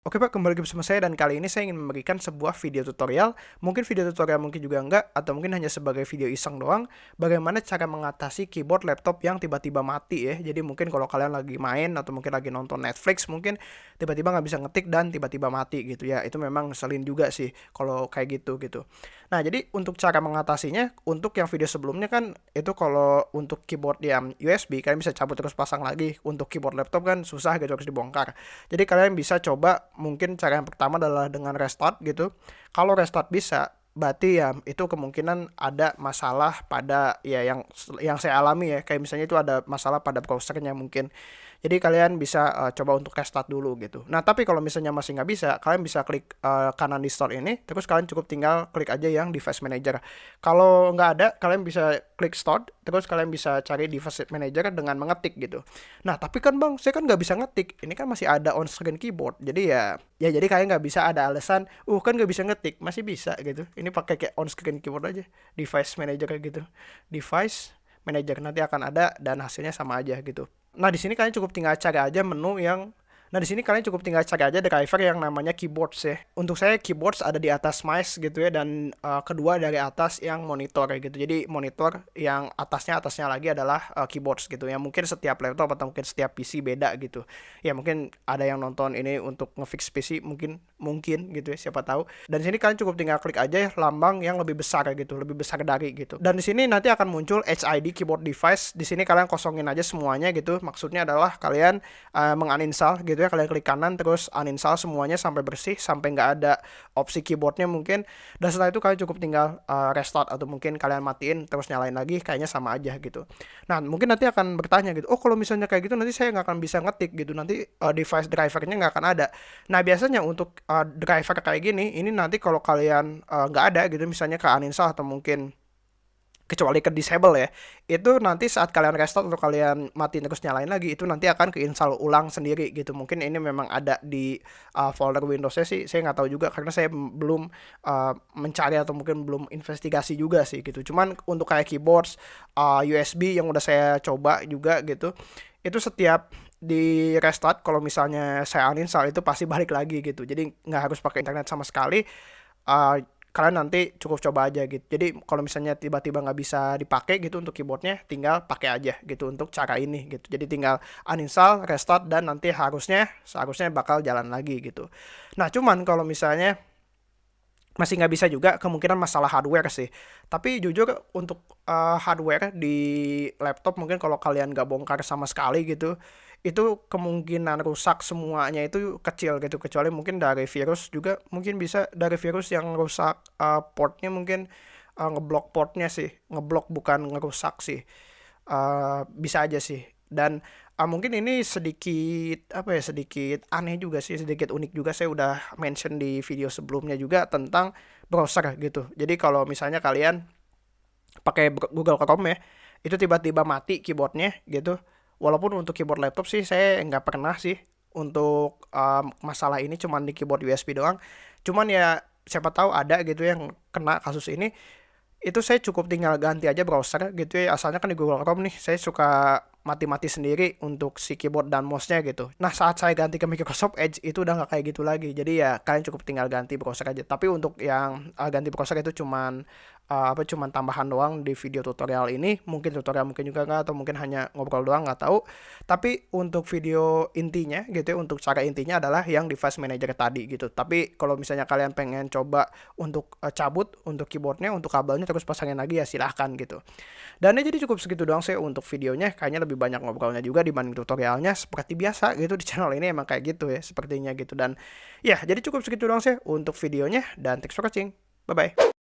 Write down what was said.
Oke Pak, kembali lagi bersama saya dan kali ini saya ingin memberikan sebuah video tutorial, mungkin video tutorial mungkin juga enggak, atau mungkin hanya sebagai video iseng doang, bagaimana cara mengatasi keyboard laptop yang tiba-tiba mati ya. Jadi mungkin kalau kalian lagi main atau mungkin lagi nonton Netflix, mungkin tiba-tiba nggak bisa ngetik dan tiba-tiba mati gitu ya. Itu memang ngeselin juga sih kalau kayak gitu gitu. Nah jadi untuk cara mengatasinya, untuk yang video sebelumnya kan itu kalau untuk keyboard yang USB, kalian bisa cabut terus pasang lagi. Untuk keyboard laptop kan susah gitu harus dibongkar. Jadi kalian bisa coba mungkin cara yang pertama adalah dengan restart gitu. Kalau restart bisa, berarti ya itu kemungkinan ada masalah pada ya yang yang saya alami ya kayak misalnya itu ada masalah pada browsernya mungkin jadi kalian bisa uh, coba untuk restart dulu gitu. Nah tapi kalau misalnya masih nggak bisa, kalian bisa klik uh, kanan di store ini, terus kalian cukup tinggal klik aja yang device manager. Kalau nggak ada, kalian bisa klik start, terus kalian bisa cari device manager dengan mengetik gitu. Nah tapi kan bang, saya kan nggak bisa ngetik. Ini kan masih ada on screen keyboard. Jadi ya, ya jadi kalian nggak bisa ada alasan, uh kan nggak bisa ngetik, masih bisa gitu. Ini pakai kayak on screen keyboard aja, device manager kayak gitu. Device manager nanti akan ada dan hasilnya sama aja gitu. Nah, di sini kalian cukup tinggal cari aja menu yang Nah, di sini kalian cukup tinggal cari aja driver yang namanya keyboards ya. Untuk saya keyboards ada di atas mice gitu ya dan uh, kedua dari atas yang monitor gitu. Jadi monitor yang atasnya atasnya lagi adalah uh, keyboards gitu ya. Mungkin setiap laptop atau mungkin setiap PC beda gitu. Ya mungkin ada yang nonton ini untuk ngefix PC mungkin mungkin gitu ya siapa tahu. Dan di sini kalian cukup tinggal klik aja ya, lambang yang lebih besar gitu, lebih besar dari gitu. Dan di sini nanti akan muncul HID keyboard device. Di sini kalian kosongin aja semuanya gitu. Maksudnya adalah kalian uh, menguninstall gitu gitu ya kalian klik kanan terus uninstall semuanya sampai bersih sampai nggak ada opsi keyboardnya mungkin. Dan setelah itu kalian cukup tinggal uh, restart atau mungkin kalian matiin terus nyalain lagi kayaknya sama aja gitu. Nah mungkin nanti akan bertanya gitu oh kalau misalnya kayak gitu nanti saya nggak akan bisa ngetik gitu nanti uh, device drivernya nggak akan ada. Nah biasanya untuk uh, driver kayak gini ini nanti kalau kalian nggak uh, ada gitu misalnya ke uninstall atau mungkin kecuali ke disable ya itu nanti saat kalian restart atau kalian matiin terus nyalain lagi itu nanti akan keinstall ulang sendiri gitu. Mungkin ini memang ada di uh, folder Windowsnya sih saya nggak tahu juga karena saya belum uh, mencari atau mungkin belum investigasi juga sih gitu. Cuman untuk kayak keyboards uh, USB yang udah saya coba juga gitu itu setiap di restart kalau misalnya saya uninstall itu pasti balik lagi gitu. Jadi nggak harus pakai internet sama sekali uh, kalian nanti cukup coba aja gitu. Jadi kalau misalnya tiba-tiba nggak bisa dipakai gitu untuk keyboardnya, tinggal pakai aja gitu untuk cara ini gitu. Jadi tinggal uninstall, restart dan nanti harusnya seharusnya bakal jalan lagi gitu. Nah cuman kalau misalnya masih nggak bisa juga kemungkinan masalah hardware sih. Tapi jujur untuk uh, hardware di laptop mungkin kalau kalian nggak bongkar sama sekali gitu, itu kemungkinan rusak semuanya itu kecil gitu. Kecuali mungkin dari virus juga mungkin bisa dari virus yang rusak uh, portnya mungkin uh, ngeblok portnya sih. Ngeblok bukan ngerusak sih. Uh, bisa aja sih. Dan uh, mungkin ini sedikit apa ya sedikit aneh juga sih sedikit unik juga. Saya udah mention di video sebelumnya juga tentang browser gitu. Jadi kalau misalnya kalian pakai Google Chrome ya itu tiba-tiba mati keyboardnya gitu. Walaupun untuk keyboard laptop sih saya nggak pernah sih untuk um, masalah ini cuman di keyboard USB doang. Cuman ya siapa tahu ada gitu yang kena kasus ini. Itu saya cukup tinggal ganti aja browser gitu ya asalnya kan di Google Chrome nih. Saya suka mati-mati sendiri untuk si keyboard dan mouse-nya gitu. Nah saat saya ganti ke Microsoft Edge itu udah nggak kayak gitu lagi. Jadi ya kalian cukup tinggal ganti browser aja. Tapi untuk yang uh, ganti browser itu cuman uh, apa cuman tambahan doang di video tutorial ini. Mungkin tutorial mungkin juga nggak atau mungkin hanya ngobrol doang nggak tahu. Tapi untuk video intinya gitu ya untuk cara intinya adalah yang device manager tadi gitu. Tapi kalau misalnya kalian pengen coba untuk uh, cabut untuk keyboardnya untuk kabelnya terus pasangin lagi ya silahkan gitu. Dan ya jadi cukup segitu doang sih untuk videonya. Kayaknya lebih banyak ngobrolnya juga dibanding tutorialnya. Seperti biasa gitu di channel ini emang kayak gitu ya sepertinya gitu. Dan ya jadi cukup segitu doang sih untuk videonya. Dan thanks for watching. Bye bye